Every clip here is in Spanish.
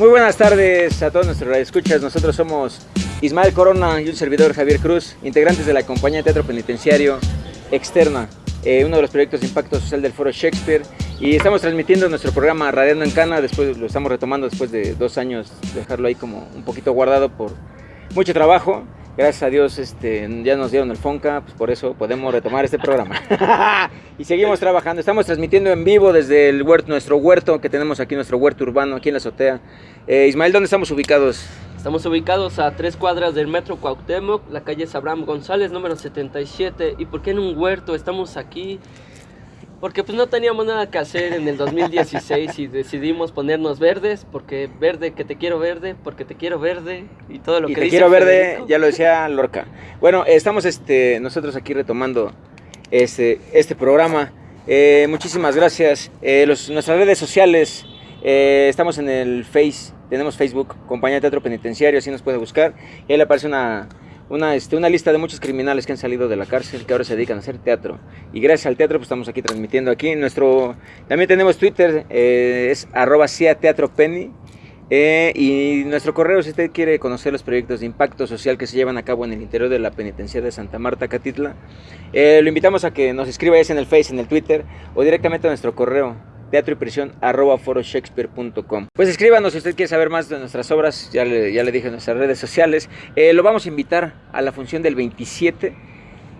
Muy buenas tardes a todos nuestros escuchas. Nosotros somos Ismael Corona y un servidor Javier Cruz, integrantes de la compañía teatro penitenciario Externa, eh, uno de los proyectos de impacto social del Foro Shakespeare. Y estamos transmitiendo nuestro programa Radiando en Cana, después lo estamos retomando después de dos años, dejarlo ahí como un poquito guardado por mucho trabajo gracias a Dios este, ya nos dieron el Fonca, pues por eso podemos retomar este programa. y seguimos trabajando, estamos transmitiendo en vivo desde el huerto, nuestro huerto que tenemos aquí, nuestro huerto urbano, aquí en la azotea. Eh, Ismael, ¿dónde estamos ubicados? Estamos ubicados a tres cuadras del metro Cuauhtémoc, la calle Abraham González, número 77. ¿Y por qué en un huerto? Estamos aquí porque pues no teníamos nada que hacer en el 2016 y decidimos ponernos verdes, porque verde, que te quiero verde, porque te quiero verde y todo lo y que te quiero verde, ya lo decía Lorca. Bueno, estamos este, nosotros aquí retomando este, este programa. Eh, muchísimas gracias. Eh, nuestras redes sociales, eh, estamos en el Face, tenemos Facebook, Compañía de Teatro Penitenciario, así nos puede buscar. Y ahí le aparece una una, este, una lista de muchos criminales que han salido de la cárcel, que ahora se dedican a hacer teatro. Y gracias al teatro, pues estamos aquí transmitiendo aquí. Nuestro, también tenemos Twitter, eh, es arroba Teatro Penny. Eh, y nuestro correo, si usted quiere conocer los proyectos de impacto social que se llevan a cabo en el interior de la penitenciaria de Santa Marta, Catitla, eh, lo invitamos a que nos escriba en el Face, en el Twitter o directamente a nuestro correo teatro y prisión arroba foroshakespeare.com. Pues escríbanos si usted quiere saber más de nuestras obras, ya le, dije en nuestras redes sociales. Eh, lo vamos a invitar a la función del 27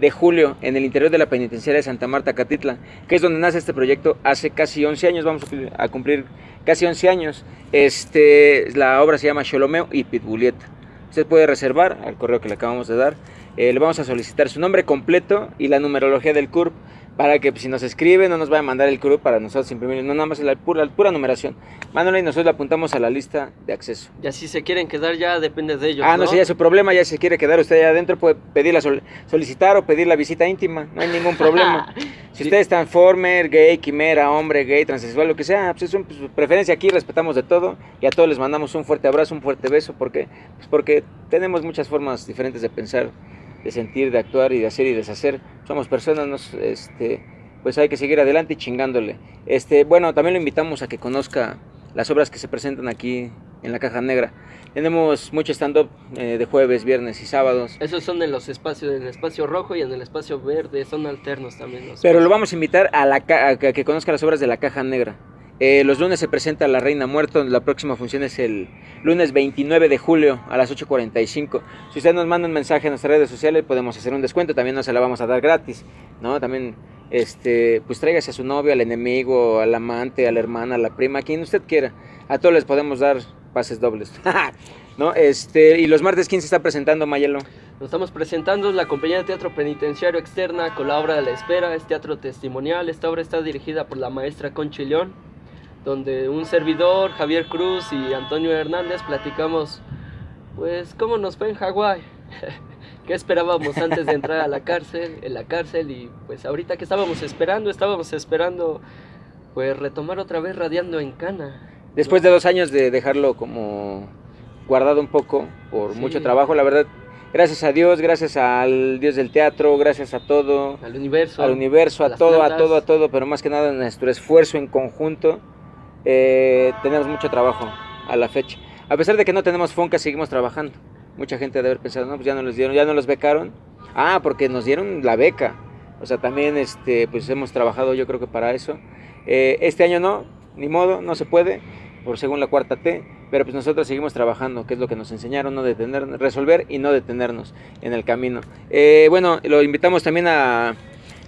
de julio en el interior de la penitenciaria de Santa Marta, Catitla, que es donde nace este proyecto hace casi 11 años, vamos a cumplir casi 11 años. Este, la obra se llama Sholomeo y Pitbulieta. Usted puede reservar al correo que le acabamos de dar. Eh, le vamos a solicitar su nombre completo y la numerología del CURP para que pues, si nos escribe no nos vaya a mandar el CURP para nosotros imprimir, no nada más la pura, la pura numeración. Mándalo y nosotros la apuntamos a la lista de acceso. Y así se quieren quedar ya depende de ellos. Ah, no, sé, ya su problema, ya se quiere quedar usted allá adentro, puede pedirla, solicitar o pedir la visita íntima, no hay ningún problema. si usted es transformer, gay, quimera, hombre, gay, transexual, lo que sea, pues es pues, su preferencia aquí, respetamos de todo y a todos les mandamos un fuerte abrazo, un fuerte beso, porque, pues porque tenemos muchas formas diferentes de pensar de sentir, de actuar y de hacer y deshacer. Somos personas, nos, este, pues hay que seguir adelante y chingándole. Este, bueno, también lo invitamos a que conozca las obras que se presentan aquí en la Caja Negra. Tenemos mucho stand-up eh, de jueves, viernes y sábados. Esos son en los espacios, en el espacio rojo y en el espacio verde, son alternos también. Pero lo vamos a invitar a, la, a que conozca las obras de la Caja Negra. Eh, los lunes se presenta La Reina Muerto, la próxima función es el lunes 29 de julio a las 8.45. Si usted nos manda un mensaje en nuestras redes sociales podemos hacer un descuento, también no se la vamos a dar gratis, ¿no? También, este, pues tráigase a su novio, al enemigo, al amante, a la hermana, a la prima, a quien usted quiera. A todos les podemos dar pases dobles, ¿no? Este, y los martes, ¿quién se está presentando, Mayelo? Nos estamos presentando la compañía de teatro penitenciario externa con la obra de la espera, es teatro testimonial. Esta obra está dirigida por la maestra Conchi León donde un servidor, Javier Cruz y Antonio Hernández platicamos, pues, cómo nos fue en Hawái, qué esperábamos antes de entrar a la cárcel, en la cárcel, y pues ahorita que estábamos esperando, estábamos esperando, pues, retomar otra vez radiando en Cana. Después de dos años de dejarlo como guardado un poco por mucho trabajo, la verdad, gracias a Dios, gracias al Dios del teatro, gracias a todo. Al universo. Al universo, a, todo, a todo, a todo, pero más que nada nuestro esfuerzo en conjunto eh, tenemos mucho trabajo a la fecha. A pesar de que no tenemos Fonca, seguimos trabajando. Mucha gente debe haber pensado, no, pues ya no los dieron, ya no los becaron. Ah, porque nos dieron la beca. O sea, también este, pues hemos trabajado yo creo que para eso. Eh, este año no, ni modo, no se puede, por según la cuarta T, pero pues nosotros seguimos trabajando, que es lo que nos enseñaron, no detener, resolver y no detenernos en el camino. Eh, bueno, lo invitamos también a,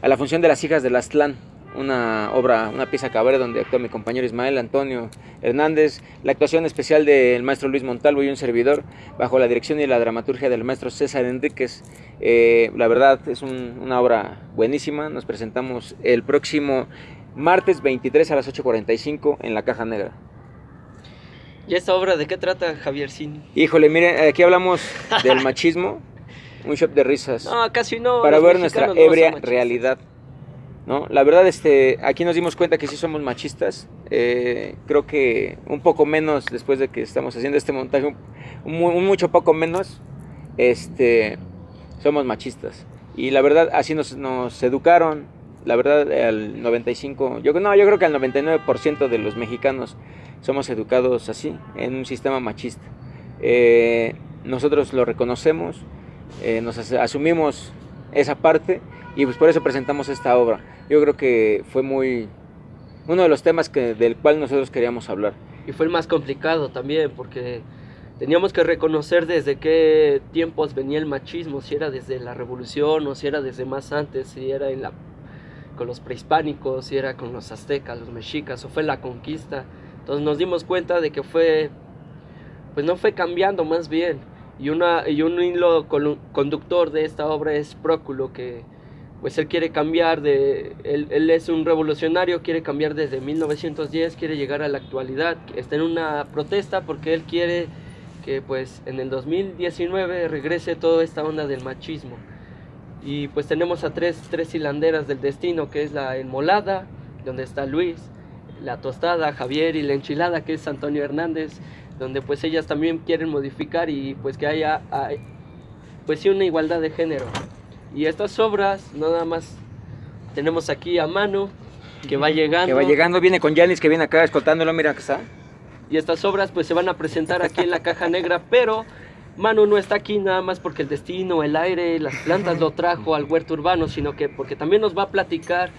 a la función de las hijas de Aztlán una obra, una pieza cabaret donde actúa mi compañero Ismael Antonio Hernández, la actuación especial del maestro Luis Montalvo y un servidor, bajo la dirección y la dramaturgia del maestro César Enríquez. Eh, la verdad es una obra buenísima, nos presentamos el próximo martes 23 a las 8.45 en la Caja Negra. ¿Y esta obra de qué trata, Javier Sin? Híjole, mire, aquí hablamos del machismo, un shop de risas. No, casi no. Para ver nuestra ebria realidad. ¿No? La verdad, este, aquí nos dimos cuenta que sí somos machistas. Eh, creo que un poco menos después de que estamos haciendo este montaje, un, mucho poco menos, este, somos machistas. Y la verdad, así nos, nos educaron, la verdad, al 95, yo, no, yo creo que al 99% de los mexicanos somos educados así, en un sistema machista. Eh, nosotros lo reconocemos, eh, nos asumimos esa parte y pues por eso presentamos esta obra. Yo creo que fue muy uno de los temas que, del cual nosotros queríamos hablar. Y fue el más complicado también porque teníamos que reconocer desde qué tiempos venía el machismo, si era desde la revolución o si era desde más antes, si era en la, con los prehispánicos, si era con los aztecas, los mexicas o fue la conquista. Entonces nos dimos cuenta de que fue, pues no fue cambiando más bien. Y, una, y un hilo conductor de esta obra es Próculo, que pues él quiere cambiar de, él, él, es un revolucionario, quiere cambiar desde 1910, quiere llegar a la actualidad, está en una protesta porque él quiere que pues en el 2019 regrese toda esta onda del machismo. Y pues tenemos a tres, tres hilanderas del destino, que es la enmolada, donde está Luis, la tostada, Javier y la enchilada, que es Antonio Hernández, donde pues ellas también quieren modificar y pues que haya, pues sí una igualdad de género. Y estas obras, nada más tenemos aquí a Manu, que va llegando. Que va llegando, viene con Janis, que viene acá escoltándolo, mira que está. Y estas obras pues se van a presentar aquí en la caja negra, pero Manu no está aquí nada más porque el destino, el aire, las plantas lo trajo al huerto urbano, sino que porque también nos va a platicar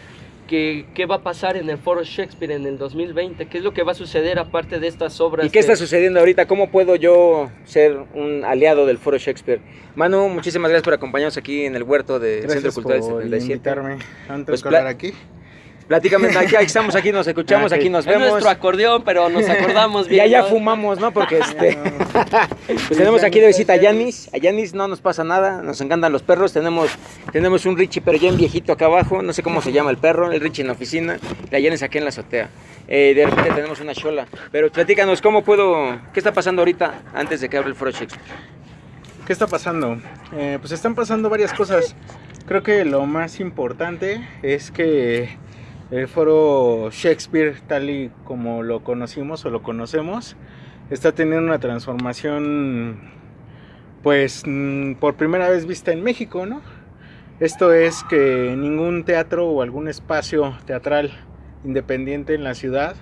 que, qué va a pasar en el Foro Shakespeare en el 2020, qué es lo que va a suceder aparte de estas obras. ¿Y qué está sucediendo ahorita? ¿Cómo puedo yo ser un aliado del Foro Shakespeare? Manu, muchísimas gracias por acompañarnos aquí en el huerto de Centro Cultural 77. invitarme antes pues, de aquí. Platícame, aquí, estamos aquí, nos escuchamos, aquí nos vemos. Es nuestro acordeón, pero nos acordamos bien. Y allá fumamos, ¿no? Porque este. pues tenemos aquí de visita a Yanis. A Yanis no nos pasa nada, nos encantan los perros. Tenemos, tenemos un Richie, pero ya en viejito acá abajo. No sé cómo se llama el perro, el Richie en la oficina. La Yanis aquí en la azotea. Eh, de repente tenemos una chola. Pero platícanos, ¿cómo puedo. ¿Qué está pasando ahorita antes de que abra el Foro Shakespeare? ¿Qué está pasando? Eh, pues están pasando varias cosas. Creo que lo más importante es que el foro Shakespeare, tal y como lo conocimos o lo conocemos, está teniendo una transformación, pues, mm, por primera vez vista en México, ¿no? Esto es que ningún teatro o algún espacio teatral independiente en la ciudad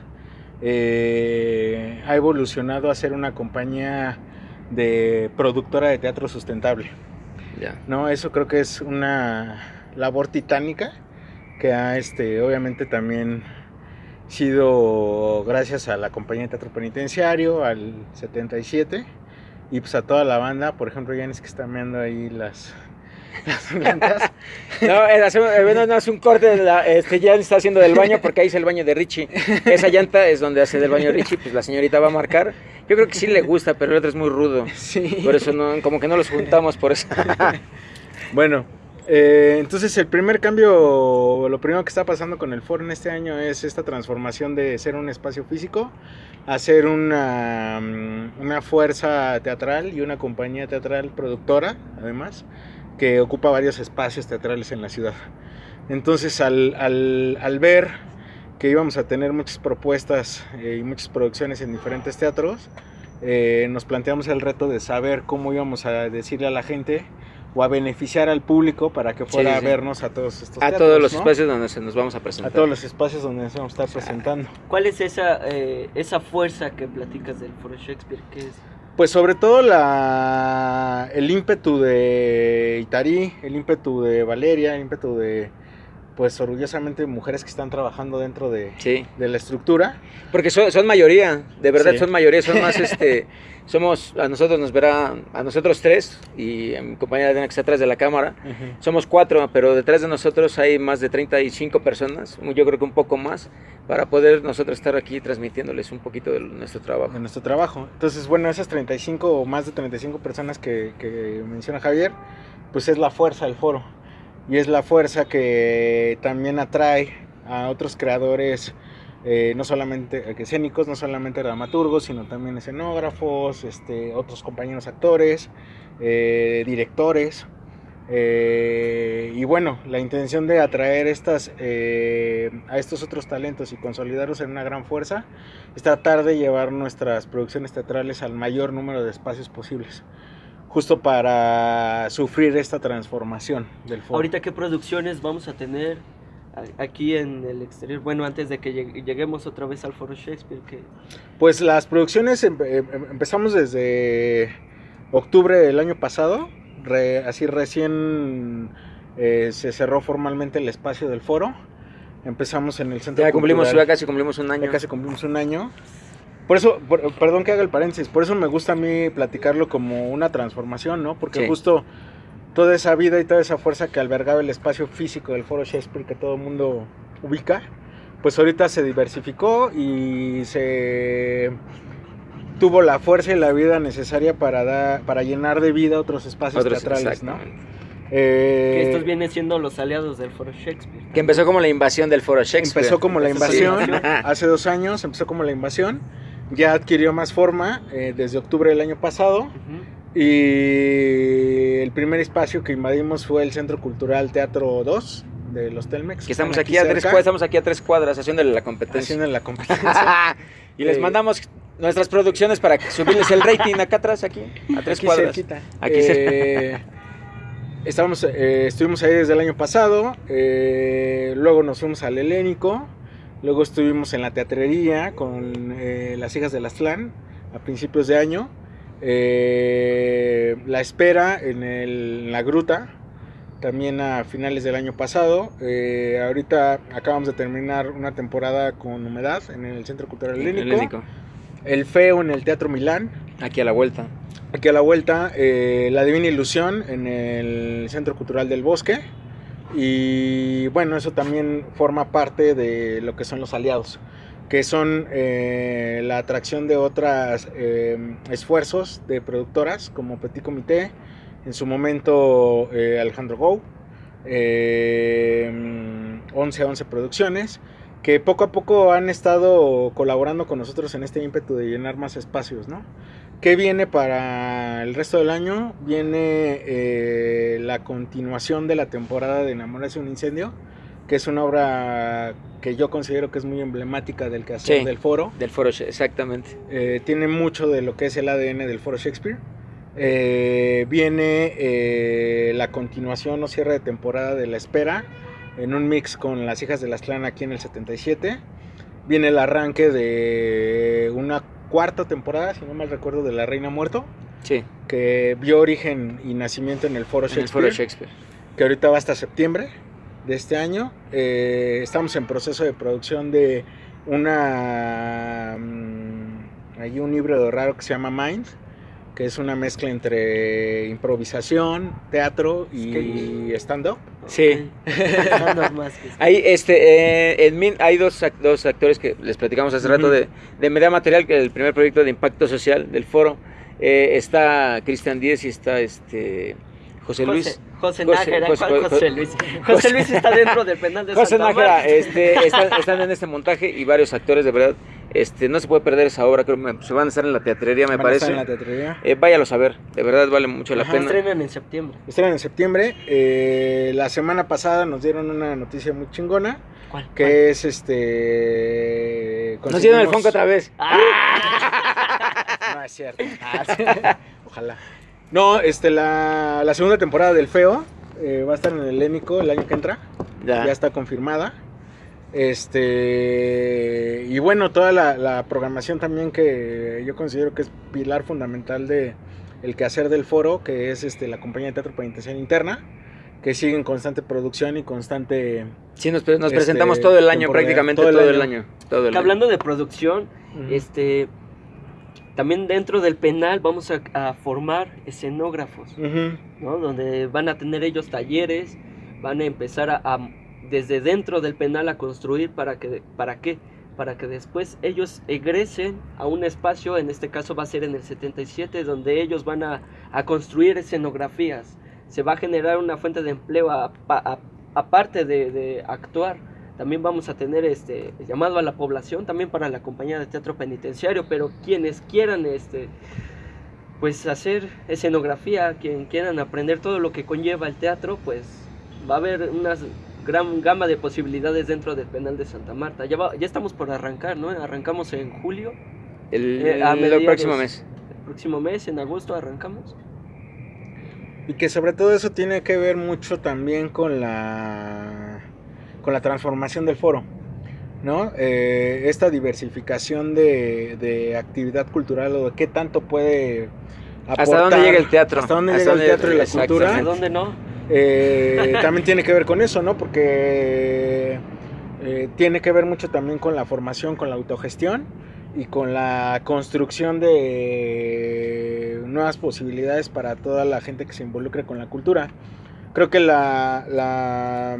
eh, ha evolucionado a ser una compañía de productora de teatro sustentable. ¿no? Eso creo que es una labor titánica que ha este, obviamente también sido gracias a la compañía de teatro penitenciario, al 77, y pues a toda la banda, por ejemplo, Yanis que está meando ahí las, las no, eh, no, es un corte, la, este, ya está haciendo del baño porque ahí es el baño de Richie. Esa llanta es donde hace del baño Richie, pues la señorita va a marcar. Yo creo que sí le gusta, pero el otro es muy rudo. Sí. Por eso no, como que no los juntamos por eso. bueno, eh, entonces el primer cambio, lo primero que está pasando con el foro en este año es esta transformación de ser un espacio físico a ser una, mm, una fuerza teatral y una compañía teatral productora, además, que ocupa varios espacios teatrales en la ciudad. Entonces al, al, al ver que íbamos a tener muchas propuestas eh, y muchas producciones en diferentes teatros, eh, nos planteamos el reto de saber cómo íbamos a decirle a la gente o a beneficiar al público para que fuera a vernos a todos estos A todos los espacios donde se nos vamos a presentar. A todos los espacios donde nos vamos a estar presentando. ¿Cuál es esa, eh, esa fuerza que platicas del Foro Shakespeare? ¿Qué es? Pues sobre todo la, el ímpetu de Itari, el ímpetu de Valeria, el ímpetu de, pues orgullosamente mujeres que están trabajando dentro de, de la estructura. Porque son, son mayoría, de verdad son mayoría, son más este somos, a nosotros nos verá, a nosotros tres y a mi compañera Diana que está atrás de la cámara, somos cuatro, pero detrás de nosotros hay más de 35 personas, yo creo que un poco más, para poder nosotros estar aquí transmitiéndoles un poquito de nuestro trabajo. De nuestro trabajo. Entonces, bueno, esas 35 o más de 35 personas que, que menciona Javier, pues es la fuerza del foro y es la fuerza que también atrae a otros creadores eh, no solamente eh, escénicos, no solamente dramaturgos, sino también escenógrafos, este, otros compañeros actores, eh, directores. y bueno, la intención de atraer estas, a estos otros talentos y consolidarlos en una gran fuerza es tratar de llevar nuestras producciones teatrales al mayor número de espacios posibles justo para sufrir esta transformación del foro. Ahorita, ¿qué producciones vamos a tener aquí en el exterior? Bueno, antes de que lleg- lleguemos otra vez al Foro Shakespeare, que Pues las producciones empe- em- empezamos desde octubre del año pasado, re- así recién eh, se cerró formalmente el espacio del foro. Empezamos en el centro Ya cumplimos, cultural. ya casi cumplimos un año. Ya casi cumplimos un año. Por eso, por- perdón que haga el paréntesis, por eso me gusta a mí platicarlo como una transformación, ¿no? Porque Sí. justo toda esa vida y toda esa fuerza que albergaba el espacio físico del Foro Shakespeare que todo el mundo ubica, pues ahorita se diversificó y se tuvo la fuerza y la vida necesaria para dar, para llenar de vida otros espacios Otros, teatrales, ¿no? Eh, que estos vienen siendo los aliados del Foro Shakespeare. Que empezó como la invasión del foro Shakespeare. Empezó como la Empezó invasión, como la invasión. hace dos años empezó como la invasión, ya adquirió más forma eh, desde octubre del año pasado y el primer espacio que invadimos fue el Centro Cultural Teatro 2 de los Telmex. Que estamos aquí a tres cuadras, estamos aquí a tres cuadras haciéndole la competencia. haciendo la competencia. y les mandamos nuestras producciones para que subirles el rating acá atrás, aquí, a tres aquí cuadras. cerquita. Aquí Eh, estábamos, eh, estuvimos ahí desde el año pasado, eh, luego nos fuimos al Helénico, luego estuvimos en la teatrería con eh, las hijas del Aztlán a principios de año, eh, la espera en, el- en la gruta también a finales del año pasado, eh, ahorita acabamos de terminar una temporada con humedad en el Centro Cultural Helénico, el Feo en el Teatro Milán, Aquí a la vuelta. Aquí a la vuelta, La Divina Ilusión en el Centro Cultural del Bosque. Y bueno, eso también forma parte de lo que son los aliados, que son eh, la atracción de otros esfuerzos de productoras como Petit Comité, en su momento eh, Alejandro Gou, eh, 11 a 11 Producciones, que poco a poco han estado colaborando con nosotros en este ímpetu de llenar más espacios, ¿no? ¿Qué viene para el resto del año? Viene eh, la continuación de la temporada de Enamorarse un incendio, que es una obra que yo considero que es muy emblemática del quehacer Sí. del foro. Del foro, exactamente. Eh, tiene mucho de lo que es el ADN del foro Shakespeare. Eh, viene eh, la continuación o cierre de temporada de La Espera, en un mix con Las Hijas de las Clan aquí en el 77. Viene el arranque de una cuarta temporada, si no mal recuerdo, de La Reina Muerto, Sí, que vio origen y nacimiento en el foro en el Shakespeare, foro Shakespeare. que ahorita va hasta septiembre de este año. Eh, estamos en proceso de producción de una... mm, hay un libro raro que se llama Mind, que es una mezcla entre improvisación, teatro y stand-up. Sí. Hay, este, eh, en Min hay dos, dos actores que les platicamos hace rato de, de Media Material, que es el primer proyecto de impacto social del foro. Eh, está Cristian Díez y está este José Luis. José, José José- Nájera, José- ¿cuál José- José Luis. José Luis está dentro del penal de José Santa Nájera, Marta. este, están, están en este montaje y varios actores, de verdad. Este, no se puede perder esa obra, creo que se van a estar en la teatrería, me Van a estar parece. en la teatrería. Eh, váyalos a ver, de verdad vale mucho la pena. Estrenan en septiembre. Estrenan en septiembre. Eh, la semana pasada nos dieron una noticia muy chingona, ¿Cuál? que es este... Nos dieron el Fonco otra vez. ¡Ah! No es cierto. Ah, sí. Ojalá. No, este, la, la segunda temporada del Feo eh, va a estar en el Helénico el año que entra. Ya. Ya está confirmada. Este, y bueno, toda la, la programación también que yo considero que es pilar fundamental de el quehacer del foro, que es este, la compañía de teatro penitenciario interna, que sigue en constante producción y constante... Sí, nos, Este, presentamos todo el año, prácticamente todo todo el el año. año. Todo el Que año. hablando de producción, este también dentro del penal vamos a, a formar escenógrafos. ¿no? Donde van a tener ellos talleres, van a empezar a, a- desde dentro del penal a construir para que para qué? Para que después ellos egresen a un espacio, en este caso va a ser en el 77, donde ellos van a, a construir escenografías. Se va a generar una fuente de empleo a- a- aparte de, de actuar. También vamos a tener este llamado a la población, también para la compañía de teatro penitenciario, pero quienes quieran este pues hacer escenografía, quien quieran aprender todo lo que conlleva el teatro, pues va a haber una gran gama de posibilidades dentro del penal de Santa Marta. Ya, va- ya estamos por arrancar, ¿no? Arrancamos en julio, El, Eh, a el próximo mes. el próximo mes, en agosto arrancamos. Y que sobre todo eso tiene que ver mucho también con la con la transformación del foro. ¿no? Eh, esta diversificación de, de actividad cultural o de qué tanto puede aportar, ¿Hasta dónde llega el teatro? ¿Hasta dónde llega el teatro y la cultura? ¿Hasta dónde no? Eh, también tiene que ver con eso, ¿no? Porque eh, tiene que ver mucho también con la formación, con la autogestión y con la construcción de nuevas posibilidades para toda la gente que se involucre con la cultura. Creo que la, la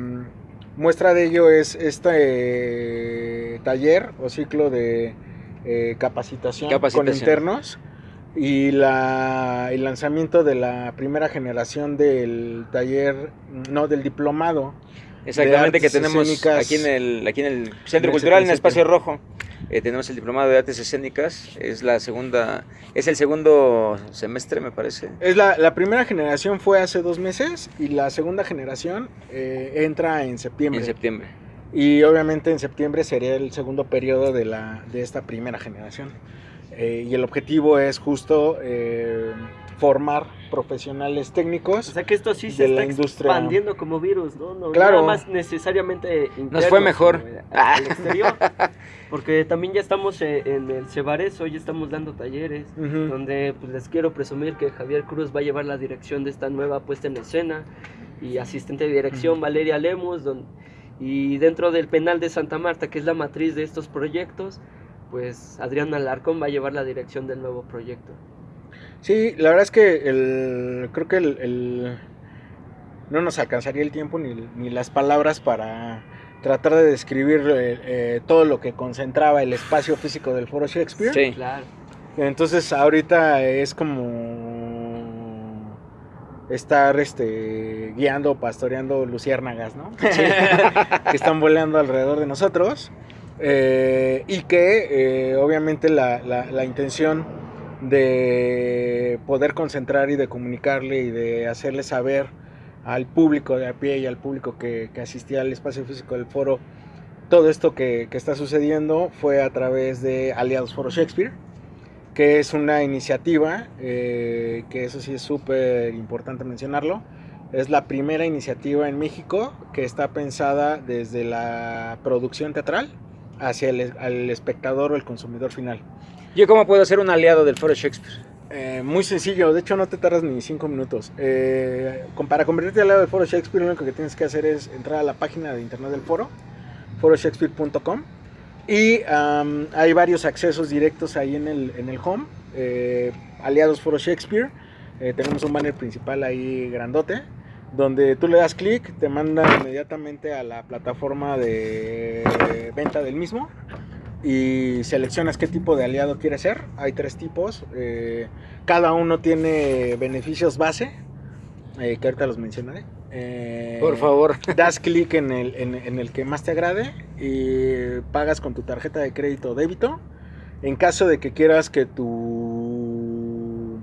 muestra de ello es este taller o ciclo de eh, capacitación, con internos y la, el lanzamiento de la primera generación del taller, no, del diplomado. Exactamente, que tenemos aquí en el, aquí en el Centro Cultural, en el Espacio Rojo. Eh, tenemos el diplomado de artes escénicas, es la segunda, es el segundo semestre me parece. Es la, la primera generación fue hace dos meses y la segunda generación eh, entra en septiembre. En septiembre. Y obviamente en septiembre sería el segundo periodo de, la, de esta primera generación. Eh, y el objetivo es justo eh, formar profesionales técnicos. O sea que esto sí se está expandiendo como virus, ¿no? No, claro. más necesariamente interno, Nos fue mejor. Al exterior. Porque también ya estamos eh, en el Cebares, hoy estamos dando talleres, donde pues, les quiero presumir que Javier Cruz va a llevar la dirección de esta nueva puesta en escena y asistente de dirección Valeria Lemos, y dentro del penal de Santa Marta, que es la matriz de estos proyectos, pues Adrián Alarcón va a llevar la dirección del nuevo proyecto. Sí, la verdad es que el, creo que el, no nos alcanzaría el tiempo ni, las palabras para tratar de describir eh, eh, todo lo que concentraba el espacio físico del Foro Shakespeare. Sí, claro. Entonces ahorita es como estar este, guiando, pastoreando luciérnagas, ¿no? que están volando alrededor de nosotros. Eh, y que eh, obviamente la, la, intención de poder concentrar y de comunicarle y de hacerle saber al público de a pie y al público que, asistía al espacio físico del foro todo esto que, que, está sucediendo fue a través de Aliados Foro Shakespeare, que es una iniciativa, eh, que eso sí es súper importante mencionarlo, es la primera iniciativa en México que está pensada desde la producción teatral hacia el espectador o el consumidor final. ¿Yo cómo puedo ser un aliado del Foro Shakespeare? Eh, muy sencillo, de hecho no te tardas ni cinco minutos. Eh, para convertirte en aliado del Foro Shakespeare, lo único que tienes que hacer es entrar a la página de internet del foro, foroshakespeare.com, y hay varios accesos directos ahí en el, en el home. Eh, aliados Foro Shakespeare, tenemos un banner principal ahí grandote donde tú le das clic, te manda inmediatamente a la plataforma de venta del mismo y seleccionas qué tipo de aliado quieres ser. Hay tres tipos, eh, cada uno tiene beneficios base, eh, que ahorita los mencionaré. Eh, Por favor. Das clic en el, en, el que más te agrade y pagas con tu tarjeta de crédito o débito. En caso de que quieras que tu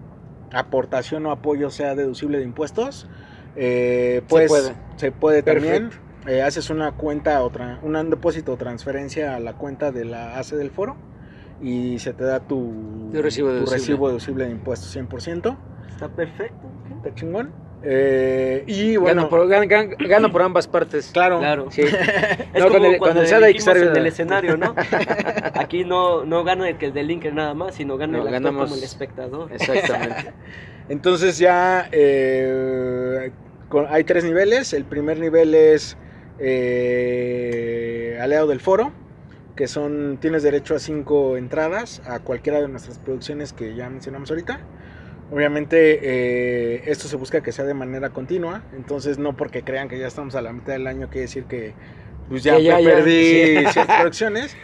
aportación o apoyo sea deducible de impuestos, eh, pues se puede, también. Eh, haces una cuenta, otra, un depósito o transferencia a la cuenta de la ACE del foro y se te da tu, recibo, deducible. de impuestos 100%. Está perfecto. Está chingón. Eh, y bueno, gano por, ambas partes. Claro, claro. Sí. es como el, cuando el en escenario, ¿no? Aquí no, no gana el que el del nada más, sino gana el actor como el espectador. Exactamente. Entonces ya eh, hay tres niveles. El primer nivel es eh, aliado del foro, que son, tienes derecho a cinco entradas a cualquiera de nuestras producciones que ya mencionamos ahorita. Obviamente eh, esto se busca que sea de manera continua, entonces no porque crean que ya estamos a la mitad del año quiere decir que pues ya, perdí ciertas producciones.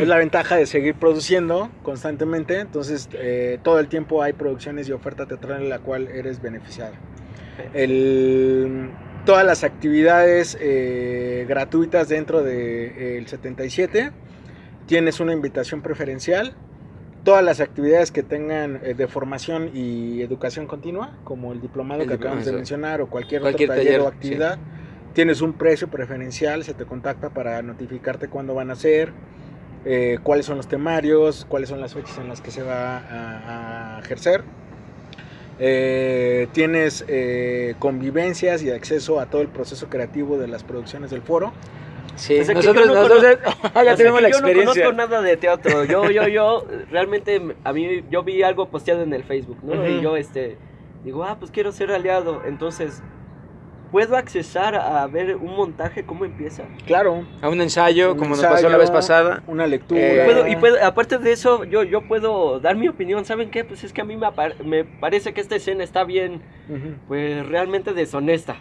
es la ventaja de seguir produciendo constantemente, entonces eh, todo el tiempo hay producciones y oferta teatral en la cual eres beneficiado. El, todas las actividades eh, gratuitas dentro del de, 77. Tienes una invitación preferencial. Todas las actividades que tengan eh, de formación y educación continua, como el diplomado que acabamos de mencionar o cualquier, otro taller, o actividad, tienes un precio preferencial, se te contacta para notificarte cuándo van a ser, eh, cuáles son los temarios, cuáles son las fechas en las que se va a ejercer. Eh, tienes eh, convivencias y acceso a todo el proceso creativo de las producciones del foro. Sí, nosotros, no nosotros ya O sea, tenemos la yo no experiencia. conozco nada de teatro. Yo, yo, yo, realmente, a mí, yo vi algo posteado en el Facebook, ¿no? Y yo, este, digo, ah, pues quiero ser aliado. Entonces, ¿puedo accesar a ver un montaje, cómo empieza? Claro. A un ensayo, un como nos pasó la vez pasada. Una lectura. Eh, Puedo- y puedo- aparte de eso, yo, yo puedo dar mi opinión. ¿Saben qué? Pues es que a mí me, apar- me parece que esta escena está bien, pues realmente deshonesta.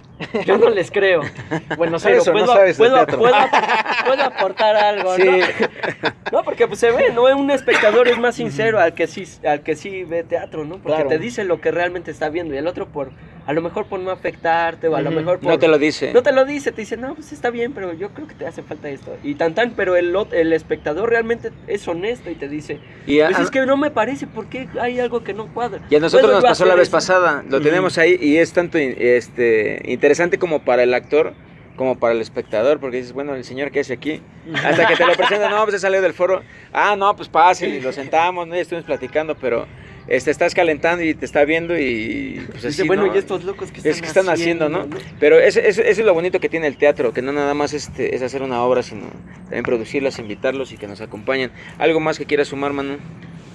Yo no les creo. Bueno, Pero sabes o no puedo, sabes puedo, puedo, puedo aportar algo, Sí. ¿no? No, porque pues se ve, ¿no? Un espectador es más sincero al que sí, al que sí ve teatro, ¿no? Porque Claro. te dice lo que realmente está viendo y el otro por, a lo mejor por no afectarte o a lo Ujú. mejor por... No te lo dice. No te lo dice, te dice, no, pues está bien, pero yo creo que te hace falta esto. Y tan tan, pero el, el espectador realmente es honesto y te dice, Y a, pues es que no me parece, porque hay algo que no cuadra? y a nosotros ¿Puedo nos pasó la vez eso? pasada. Lo Ujú. tenemos ahí y es tanto este, interesante como para el actor como para el espectador, porque dices, bueno, el señor que hace aquí, hasta que te lo presenta, no, pues se salió del foro, ah, no, pues pasen y lo sentamos, ¿no? y estuvimos platicando, pero este, estás calentando y te está viendo y pues así, bueno, ¿no? ¿y estos locos que están Es que están haciendo, ¿no? Pero eso, eso- eso es lo bonito que tiene el teatro, que no nada más este, es hacer una obra, sino también producirlas, invitarlos y que nos acompañen. ¿Algo más que quieras sumar, Manu?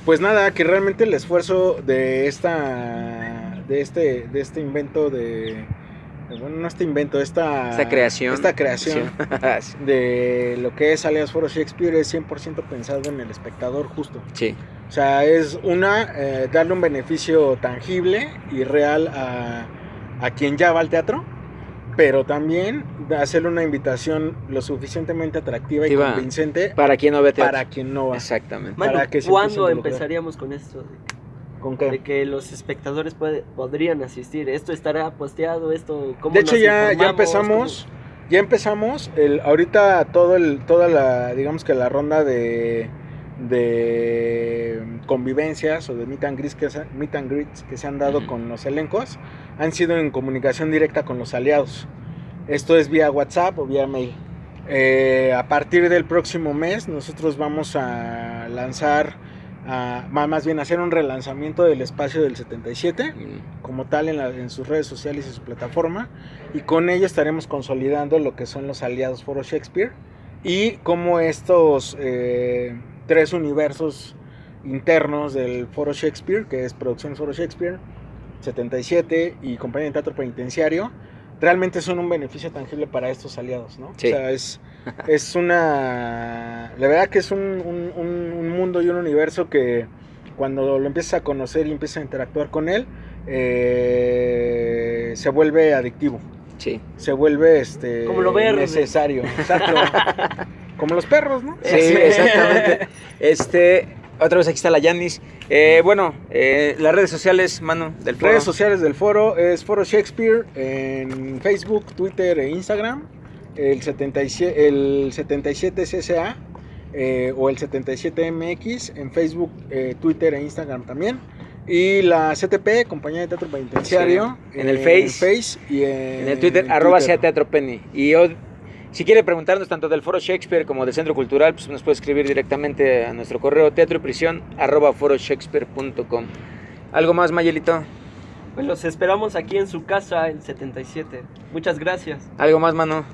Pues nada, que realmente el esfuerzo de esta de este de este invento de bueno, no este invento, esta Esta creación. esta creación Sí. de lo que es Alias Foro Shakespeare es 100% pensado en el espectador justo. sí. O sea, es una, eh, darle un beneficio tangible y real a, a quien ya va al teatro, pero también hacerle una invitación lo suficientemente atractiva y convincente Para quien no ve teatro. para quien no va. Exactamente. Manu, para que ¿cuándo empezaríamos con esto? ¿Con De qué? que los espectadores puede- podrían asistir. ¿Esto estará posteado? ¿Esto cómo De hecho, ya, ya empezamos. Ya empezamos. El, ahorita todo el, toda la, digamos que la ronda de, de convivencias o de meet and greets que se, meet and greets que se han dado Ujú. con los elencos han sido en comunicación directa con los aliados. Esto es vía WhatsApp o vía mail. Eh, a partir del próximo mes nosotros vamos a lanzar, a- más bien hacer un relanzamiento del espacio del 77 Mm, como tal en, la- en sus redes sociales y su plataforma y con ello estaremos consolidando lo que son los aliados Foro Shakespeare y cómo estos eh, tres universos internos del Foro Shakespeare, que es Producciones Foro Shakespeare, 77 y Compañía de Teatro Penitenciario, realmente son un beneficio tangible para estos aliados, ¿no? Sí. O sea, es, es una... La verdad que es un, un- un- un mundo y un universo que cuando lo empiezas a conocer y empiezas a interactuar con él, eh, se vuelve adictivo, Sí. se vuelve este, Como lo verde. necesario. Exacto. Como los perros, ¿no? Sí, exactamente. Este, otra vez aquí está la Yanis. Eh, bueno, eh, las redes sociales, Manu, del foro. Redes sociales del foro es Foro Shakespeare en Facebook, Twitter e Instagram. El 77, el 77 CSA eh, o el 77MX en Facebook, Twitter e Instagram también. Y la CTP, Compañía de Teatro Penitenciario. Sí, en el eh, Face. y en, En el Twitter, en arroba Twitter. sea Teatro Penny. Y yo, si quiere preguntarnos tanto del Foro Shakespeare como del Centro Cultural, pues nos puede escribir directamente a nuestro correo teatro y prisión arroba foroshakespeare.com. ¿Algo más, Mayelito? Pues los esperamos aquí en su casa, el 77. Muchas gracias. ¿Algo más, Manu?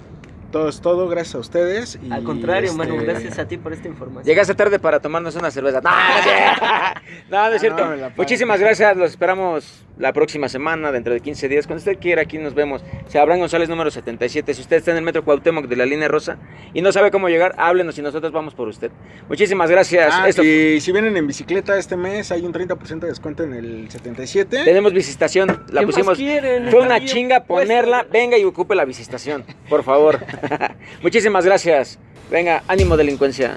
Todo es todo, gracias a ustedes. y, Al contrario, Manu, este, gracias a ti por esta información. Llegaste tarde para tomarnos una cerveza. No, no es cierto. No. Muchísimas gracias. Los esperamos la próxima semana, dentro de 15 días. Cuando usted quiera, aquí nos vemos. Se Abraham González, número 77. Si usted está en el metro Cuauhtémoc de la línea rosa y no sabe cómo llegar, háblenos y nosotros vamos por usted. Muchísimas gracias. Ah, Esto- y si vienen en bicicleta este mes, hay un 30% de descuento en el 77. Tenemos visitación. La ¿Qué más pusimos. quieren? Fue una chinga puesto. ponerla. Venga y ocupe la visitación, por favor. Muchísimas gracias. Venga, ánimo delincuencia.